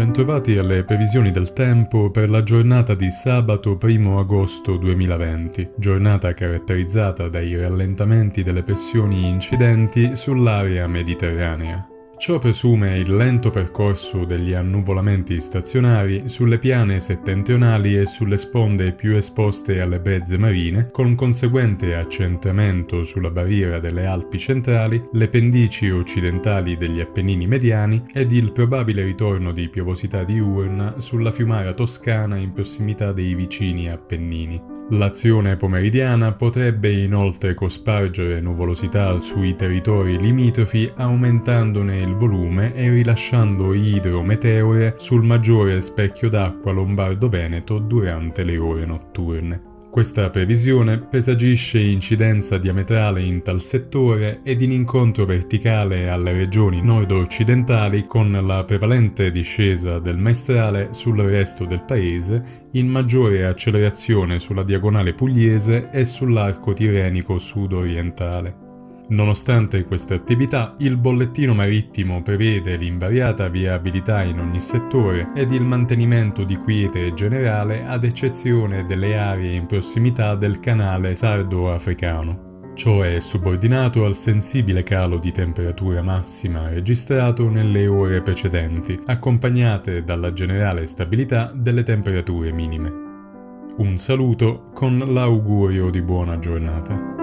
bentrovati alle previsioni del tempo per la giornata di sabato 1 agosto 2020, giornata caratterizzata dai rallentamenti delle pressioni incidenti sull'area mediterranea. Ciò presume il lento percorso degli annuvolamenti stazionari sulle piane settentrionali e sulle sponde più esposte alle brezze marine, con conseguente accentramento sulla barriera delle Alpi centrali, le pendici occidentali degli Appennini mediani ed il probabile ritorno di piovosità diurna sulla fiumara toscana in prossimità dei vicini Appennini. L'azione pomeridiana potrebbe inoltre cospargere nuvolosità sui territori limitrofi aumentandone il volume e rilasciando idrometeore sul maggiore specchio d'acqua lombardo-veneto durante le ore notturne. Questa previsione presagisce incidenza diametrale in tal settore ed in incontro verticale alle regioni nord-occidentali con la prevalente discesa del maestrale sul resto del paese, in maggiore accelerazione sulla diagonale pugliese e sull'arco tirenico sud-orientale. Nonostante queste attività, il bollettino marittimo prevede l'invariata viabilità in ogni settore ed il mantenimento di quiete generale ad eccezione delle aree in prossimità del canale sardo-africano. Ciò è subordinato al sensibile calo di temperatura massima registrato nelle ore precedenti, accompagnate dalla generale stabilità delle temperature minime. Un saluto con l'augurio di buona giornata.